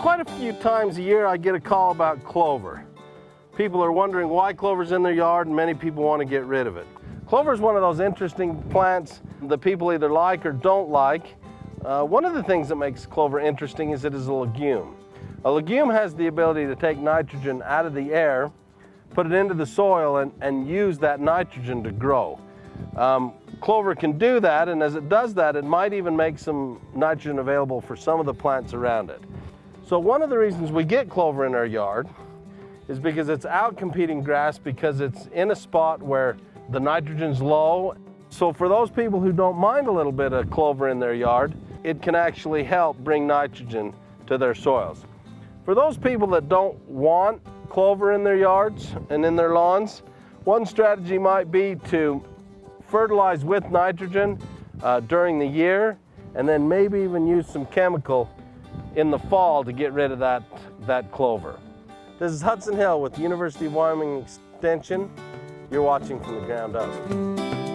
quite a few times a year I get a call about clover. People are wondering why clover's in their yard and many people want to get rid of it. Clover is one of those interesting plants that people either like or don't like. Uh, one of the things that makes clover interesting is it is a legume. A legume has the ability to take nitrogen out of the air, put it into the soil and, and use that nitrogen to grow. Um, clover can do that and as it does that it might even make some nitrogen available for some of the plants around it. So one of the reasons we get clover in our yard is because it's out competing grass because it's in a spot where the nitrogen's low. So for those people who don't mind a little bit of clover in their yard, it can actually help bring nitrogen to their soils. For those people that don't want clover in their yards and in their lawns, one strategy might be to fertilize with nitrogen uh, during the year and then maybe even use some chemical in the fall to get rid of that, that clover. This is Hudson Hill with the University of Wyoming Extension. You're watching from the ground up.